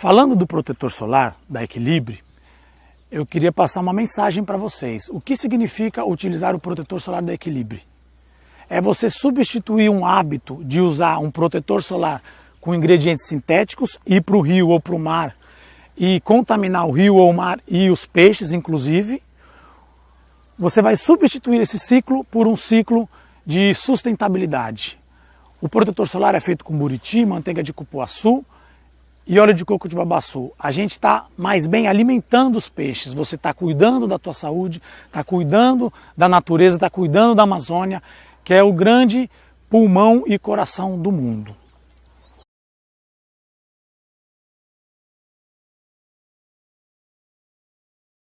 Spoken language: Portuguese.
Falando do protetor solar da Equilibre, eu queria passar uma mensagem para vocês. O que significa utilizar o protetor solar da Equilibre? É você substituir um hábito de usar um protetor solar com ingredientes sintéticos, ir para o rio ou para o mar e contaminar o rio ou o mar e os peixes, inclusive. Você vai substituir esse ciclo por um ciclo de sustentabilidade. O protetor solar é feito com buriti, manteiga de cupuaçu, e óleo de coco de babaçu. A gente está mais bem alimentando os peixes, você está cuidando da tua saúde, está cuidando da natureza, está cuidando da Amazônia, que é o grande pulmão e coração do mundo.